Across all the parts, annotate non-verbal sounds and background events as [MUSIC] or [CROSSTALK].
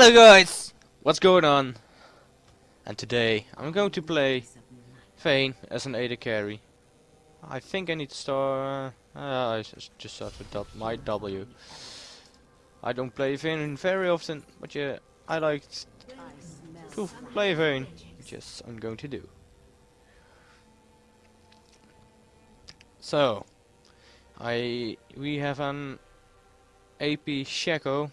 Hello guys! What's going on? And today I'm going to play Vayne as an AD carry. I think I need to start... Uh, I just start with my W. I don't play Vayne very often, but yeah, I like to play Vayne, which is I'm going to do. So, I we have an AP Shaco.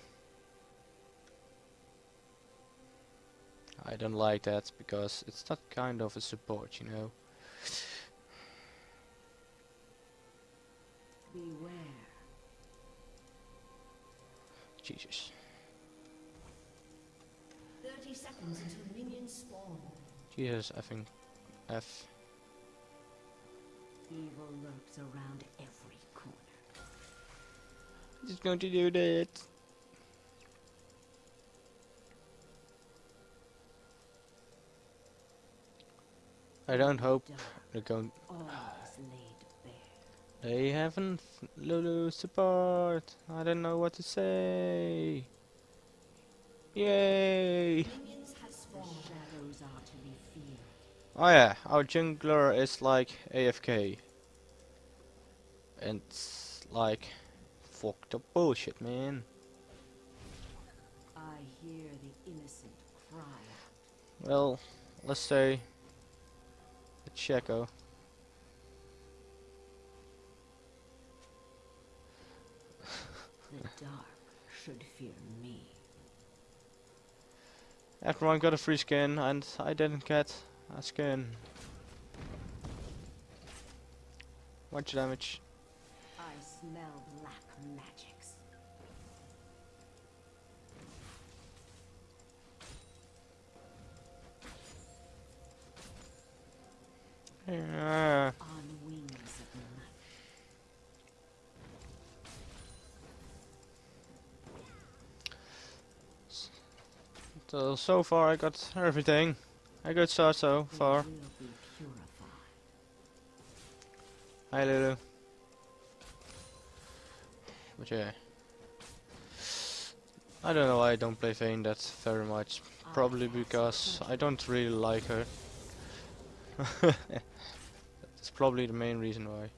I don't like that because it's not kind of a support, you know. Beware. Jesus. 30 seconds until minions spawn. Jesus, I think F. Evil lurks around every corner. Just going to do that. I don't hope they're going. all is laid bare. They haven't Lulu support. I don't know what to say. Yay! Minions have spawned. Shadows are to be feared. Oh yeah, our jungler is like AFK. And it's like fucked up bullshit, man. I hear the innocent cry. Well, let's say Shaco. The dark should fear me. Everyone got a free skin and I didn't get a skin. Much damage. I smell black magics. Yeah. On wings of night. So, so far I got everything. A good start so far. will be purified. Hi Lulu. But yeah. I don't know why I don't play Vayne that very much. Probably because I don't really like her. [LAUGHS] Probably the main reason why.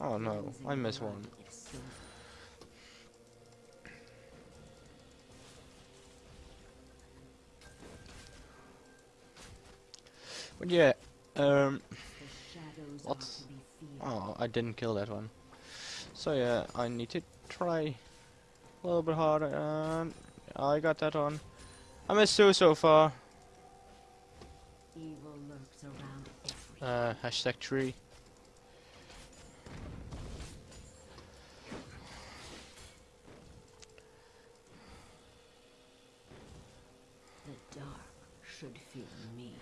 Oh no, I missed one. But yeah, um, What? oh, I didn't kill that one. So yeah, I need to try a little bit harder. And I got that one. I missed two so far. Evil lurks around every Uh, hashtag tree. The dark should fear me.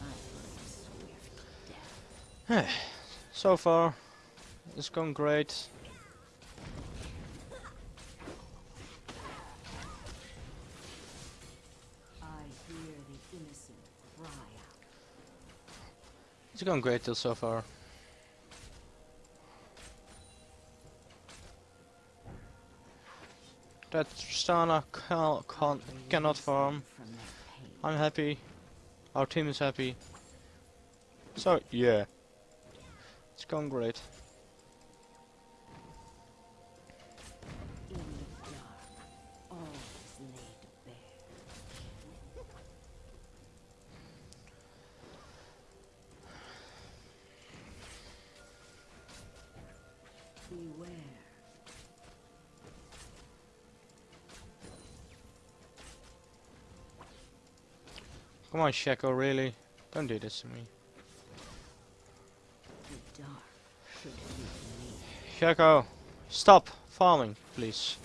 I bring swift death. [SIGHS] So far, it's going great. I hear the innocent cry out. It's going great till so far. That Tristana can, can, cannot farm. them From their pain. I'm happy. Our team is happy. So yeah, it's going great. Come on, Shaco, really? Don't do this to me. The dark should fear Shaco, stop farming, please.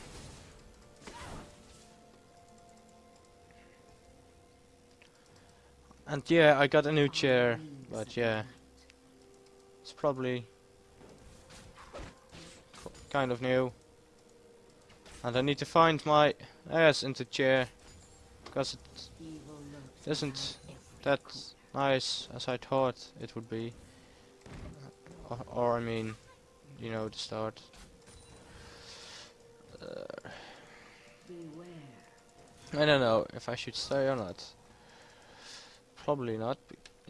And yeah, I got a new chair, but yeah, it's probably kind of new. And I need to find my ass into chair. Because it isn't that nice as I thought it would be. Or, or I mean, you know, the start. Uh, I don't know if I should stay or not. Probably not.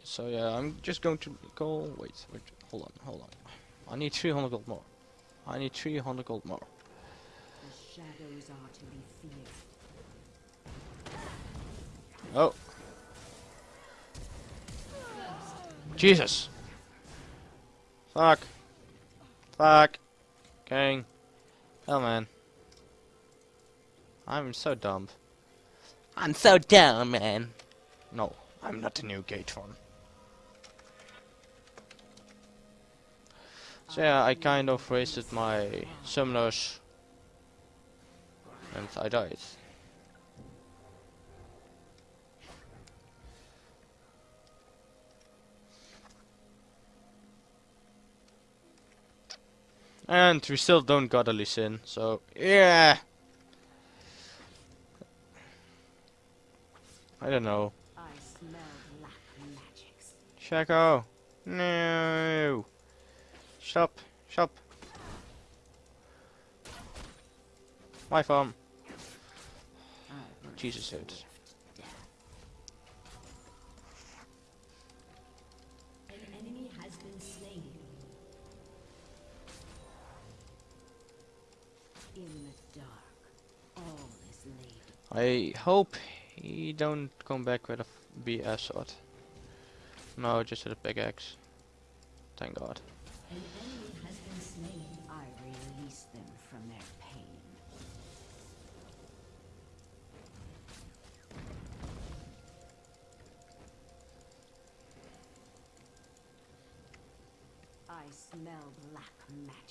So yeah, I'm just going to go. Wait, wait, hold on, hold on. I need 300 gold more. I need 300 gold more. To. Oh. Jesus. Fuck. Fuck. Gang. Hell man. I'm so dumb. I'm so dumb, man. No, I'm not a new Gatron. So yeah, I kind of wasted my summoners. And I died. And we still don't got a Lee Sin, so yeah. I don't know. I smell black magics. Shaco. No. Stop. Stop. My farm. Jesus, dude. I hope he don't come back with a BS sword. No, just with a pickaxe. Thank God. An enemy has been slain. I release them from their pain. I smell black magics.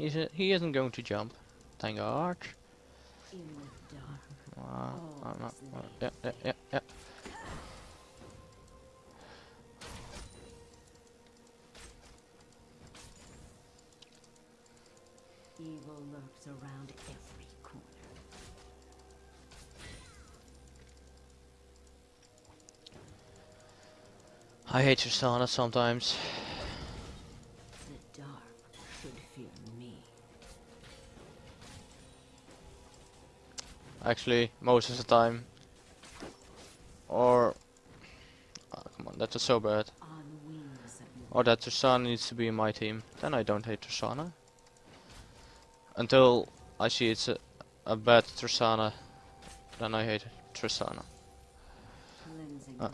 He's a, he isn't going to jump. Thank God. Dark, Uh, I'm not- is uh, yeah, yeah, yeah, yeah. evil lurks around every corner. I hate Tristana sometimes. Actually, most of the time. Or... Oh, come on, that's so bad. On wings of Or that Tristana needs to be in my team. Then I don't hate Tristana. Until I see it's a, a bad Tristana. Then I hate Tristana. cleansing Uh.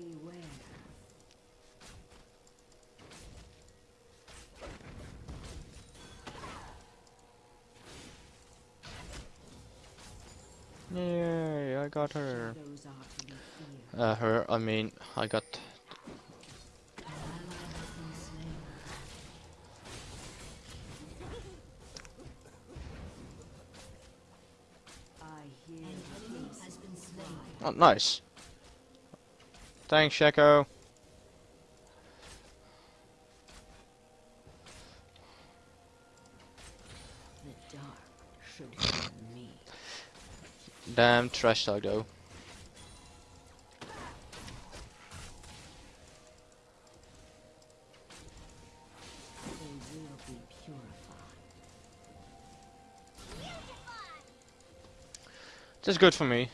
Beware. Yay, I got her. Shadows are to be feared. Uh, her, I mean, I got... An ally has been slain. I hear An enemy has been slain. Oh, nice. Thanks, Shaco. The dark should me. Damn trash talk though. They will be purified. That's good for me.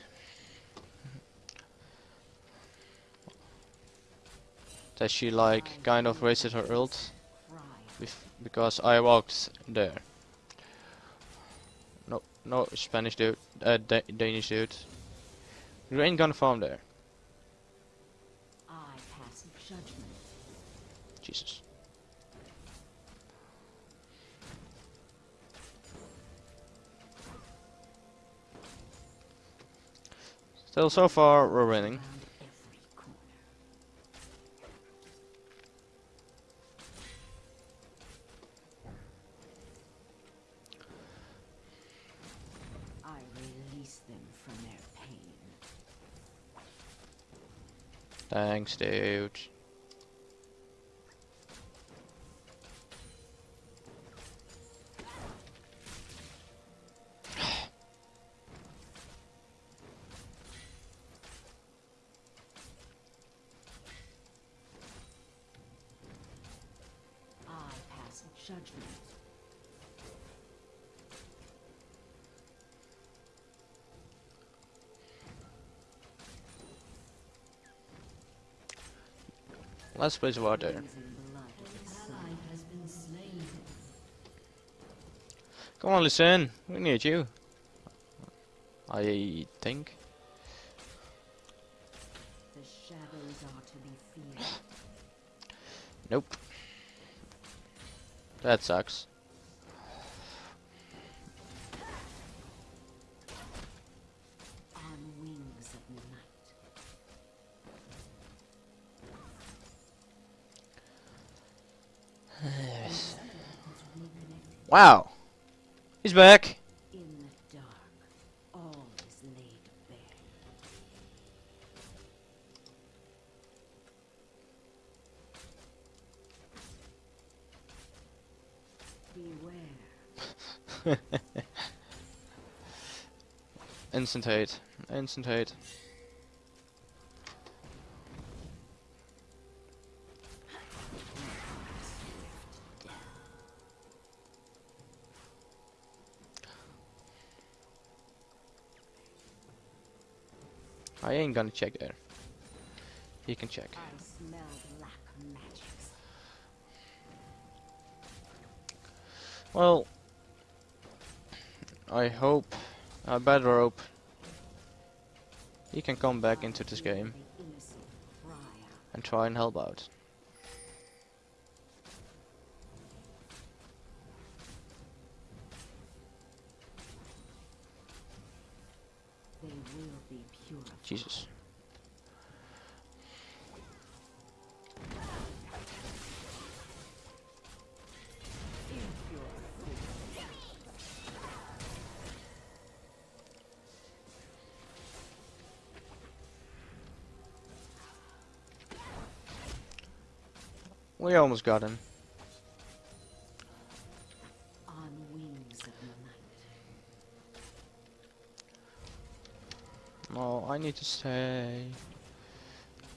That she like kind of wasted her ult because I walked there. No, no Spanish dude, uh, da Danish dude. You ain't gonna farm there. I pass. Jesus. Still, so far we're winning. release them from their pain. Thanks, dude. Let's place water. Come on, listen. We need you. I think. Nope. That sucks. Wow. He's back. in the dark. All is laid bare. [LAUGHS] Beware. Instant hate. Instant hate. Gonna check there. He can check. I smell black magics. Well, I hope, I better hope, he can come back into this game the innocent cry out. and try and help out. They will be purified. Jesus. We almost got him. On wings of night. No, I need to stay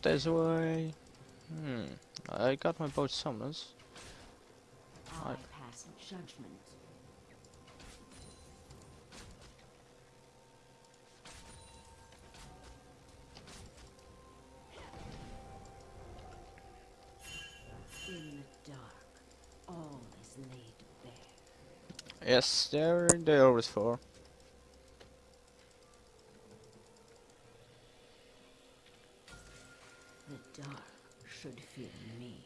this way. Hmm. I got my boat summons. I I- pass judgment. Yes, there they always for. The dark should fear me.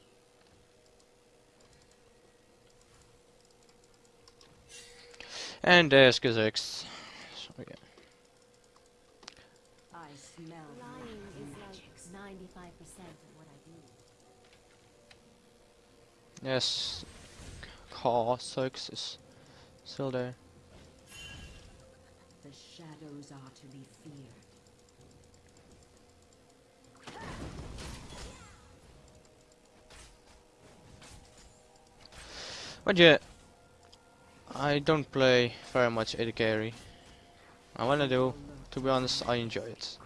And there's Kha'Zix. So, yeah. I smell Lying is like 95% of what I do. Yes, Kha'Zix is still there. The shadows are to be feared. But yeah, I don't play very much AD carry. I do, to be honest, I enjoy it.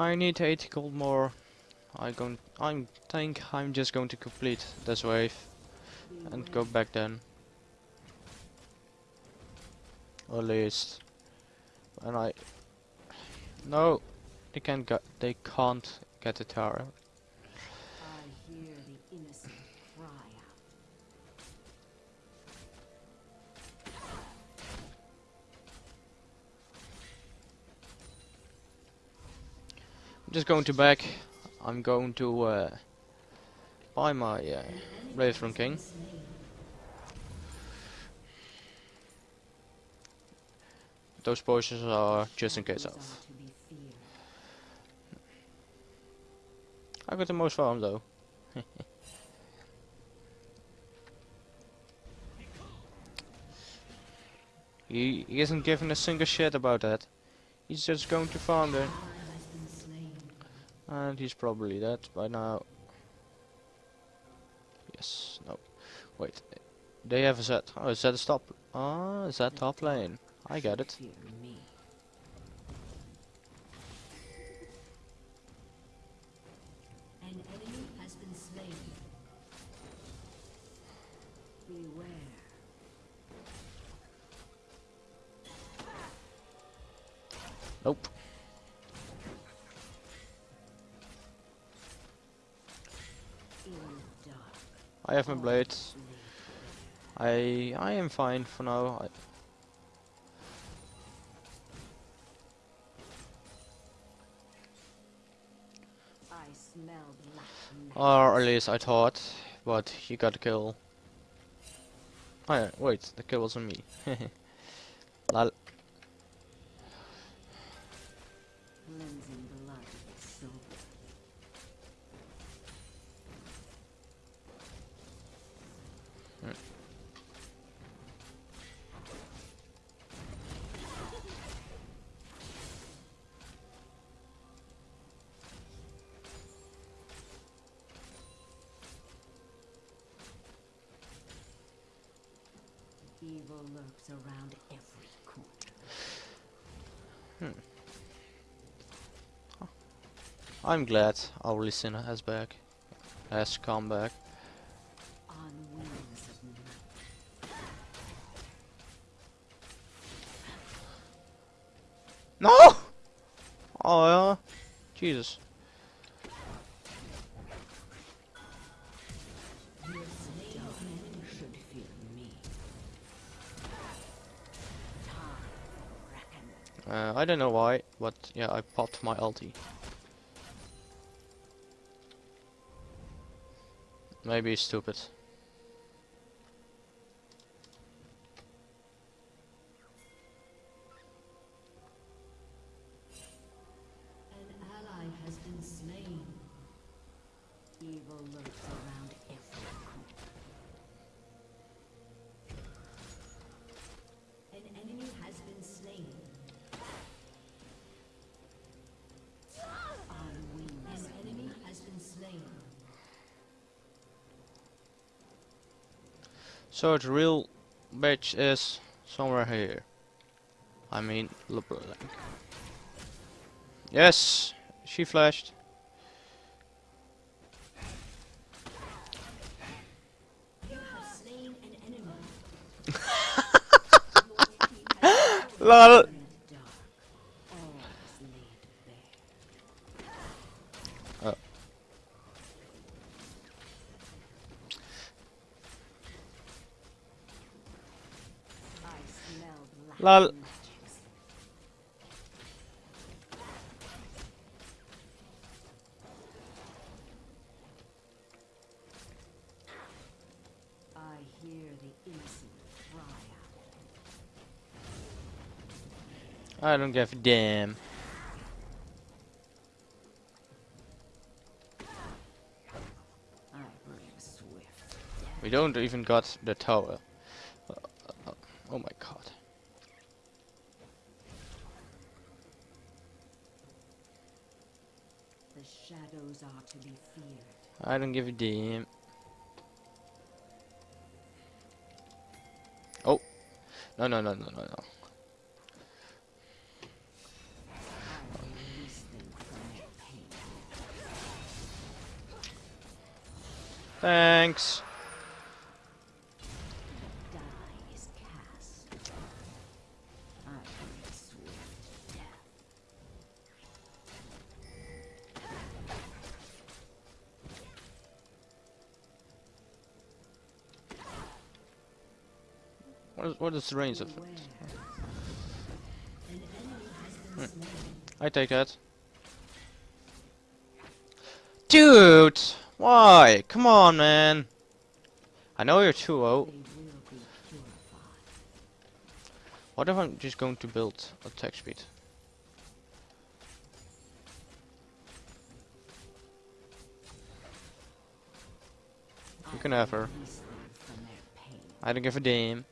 I need 80 gold more. I gon I'm think I'm just going to complete this wave and go back then. Or at least and I no, they can't get they can't get the tower. I'm just going to back. I'm going to uh, buy my uh, from King. Those potions are just in case of. I got the most farm though. [LAUGHS] he, he isn't giving a single shit about that. He's just going to farm there. Ally has been slain. And he's probably dead by now. Yes, no. Wait. They have a set. Oh, is that a stop? Ah, is that top lane? I get it. I have my blades. I I am fine for now. I, or at least I thought, but he got a kill. Oh yeah, wait, the kill was on me. [LAUGHS] Lol. Evil lurks around every corner. Hmm. I'm glad our listener has back. Has come back. Jesus. Uh, I don't know why, but yeah, I popped my ulti. Maybe stupid. So the real bitch is somewhere here. I mean, LeBlanc. Yes, she flashed. [LAUGHS] You have slain an enemy. Your team has Lol. fallen in the dark. All is laid bare. Oh. I smell black Lol. I hear the innocent cry out. I don't give a damn. I bring swift. We don't even got the tower. Uh, uh, oh my god. The shadows are to be feared. I don't give a damn. Oh. No, no, no, no, no, no. Thanks. What is, the range of it? Slain. I take that. Dude! Why? Come on, man. I know you're 2-0. They will be purified. What if I'm just going to build attack speed? You can have her. I don't give a damn.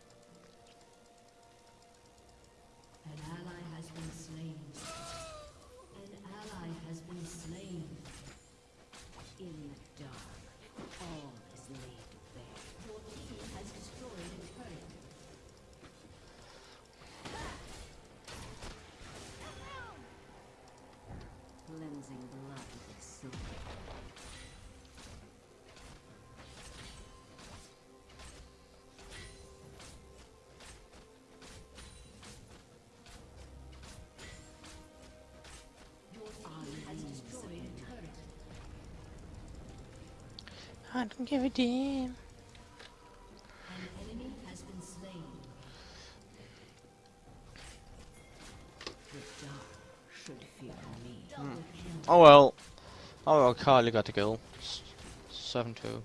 Fear me. Double kill. Oh well. Oh well, Carly got the kill. 7 2.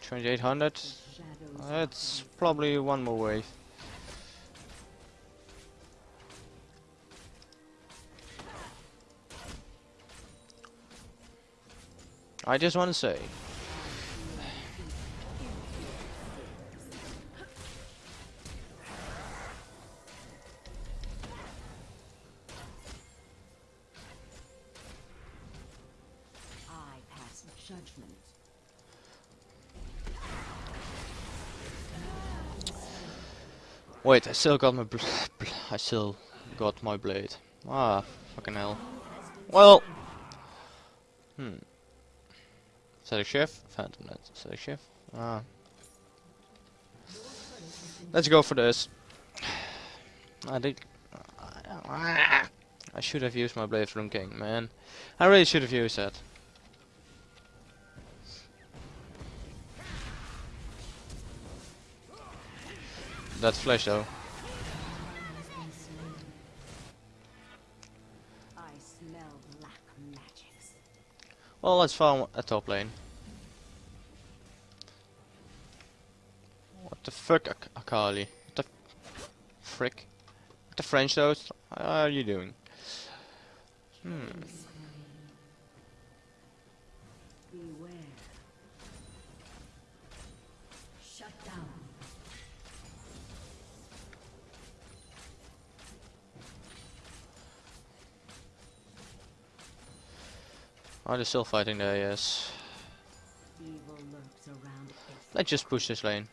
2800. Shadows That's probably one more wave. I just want to say. I pass judgment. Wait, I still got my I still got my blade. Ah, fucking hell. Well. Hmm. A chef? Phantom a chef? Ah. Let's go for this. I think. I should have used my blade from King, man. I really should have used that. That flash though. I smell black magics. Well, let's farm a top lane. What the fuck, Ak Akali? What the frick? What the French though? How are you doing? Hmm. Beware. Shut down. Oh, they're still fighting there, yes. Evil lurks around every Let's just push this lane.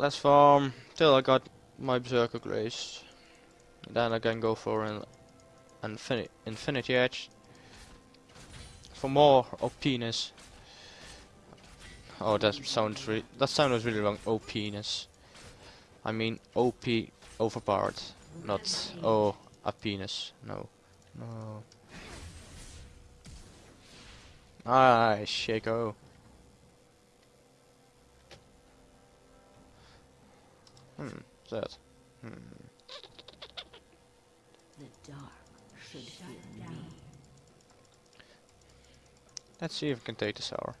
Let's farm till I got my Berserker Grace. Then I can go for an infini Infinity Edge. For more OPness. Oh, that sounds re that sound was really wrong. OPness. I mean OP overpowered, not oh a penis. No, no. Ah, Shaco. Hmm, that? Hmm. The dark should fear me. Let's see if we can take this hour.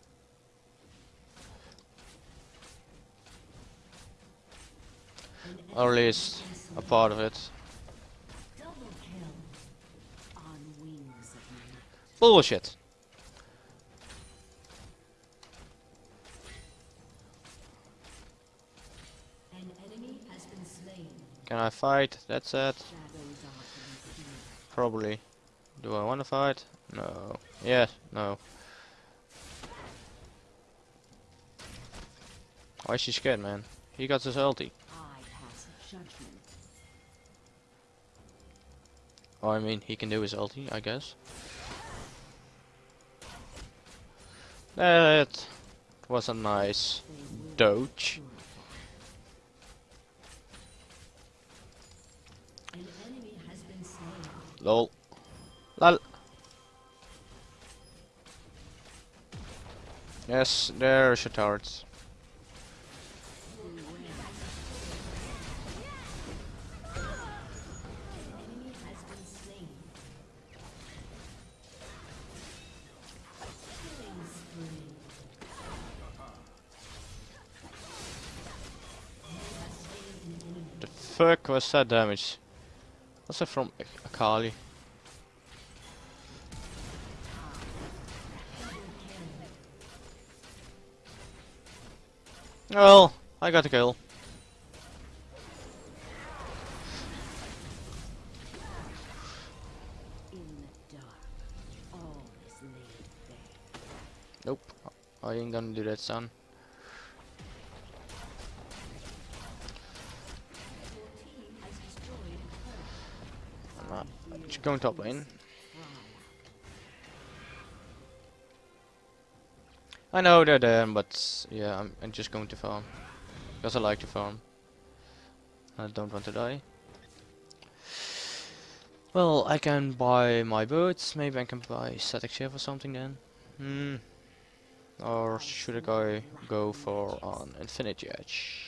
Or at least a part of it. Kill. On wings of. Bullshit. I fight? That's it. Probably. Do I want to fight? No. Yes. No. Why is she scared, man? He got his ulti. I. Oh, I mean, he can do his ulti, I guess. That was a nice doge. Lol. Lol. Yes, there are shards. fuck was that damage? Was that from Akali? Well, I got a kill. In the dark, all is laid bare. Nope. I ain't gonna do that, son. Going top lane. I know they're there, but yeah, I'm, I'm just going to farm. Because I like to farm. I don't want to die. Well, I can buy my boots. Maybe I can buy Statikk Shiv or something then. Hmm. Or should I go go for an infinity edge?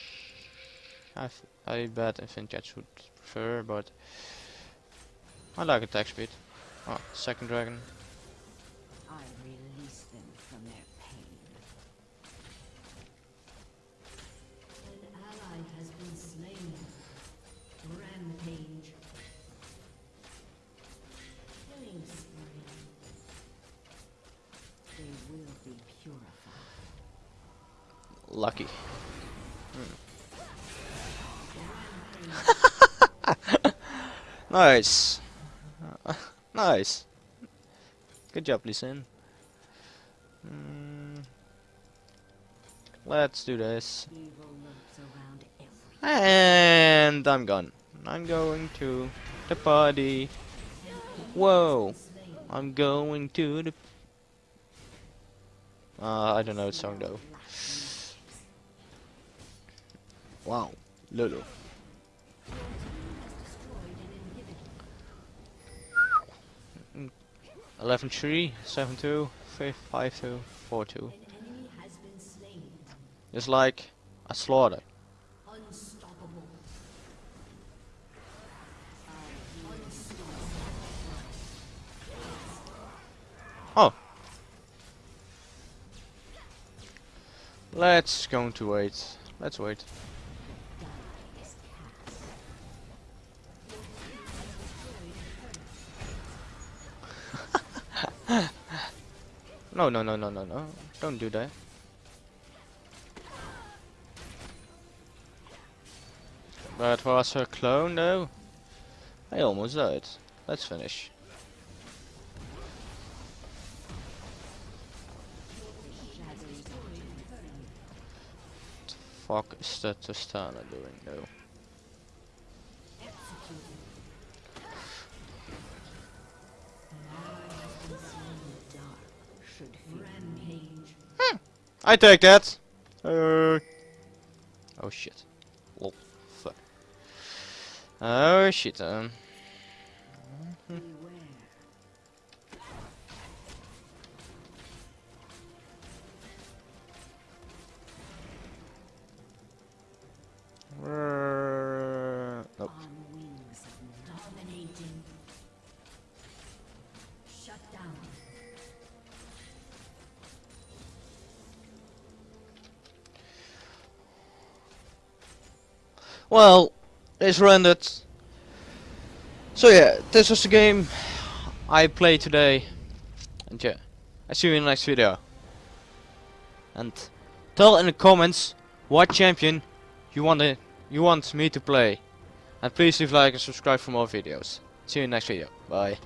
I, I bet infinity edge would prefer, but I like attack speed. Oh, second dragon. I release them from their pain. An ally has been slain. Rampage. Killing spree. They will be purified. Lucky. Hmm. [LAUGHS] nice. Nice. Good job, Lee Sin. Mm. Let's do this. And I'm gone. I'm going to the party. Whoa. I'm going to the... Uh, I don't know the song though. Wow. Lulu. 11 3, 7 2, 5 5 2, 4 2. An enemy has been slain. It's like a slaughter. Oh. Let's go to wait. Let's wait. Die is cast. No, no, no, no, no, no. Don't do that. That was her clone though. I almost died. Let's finish. What the Fuck is that Tristana doing though? I take that. Uh, oh shit. Oh fuck. Oh shit. Um. Nope. Well, it's rendered. So yeah, this was the game I played today. And yeah, I see you in the next video. And tell in the comments what champion you want to, you want me to play. And please leave like and subscribe for more videos. See you in the next video. Bye.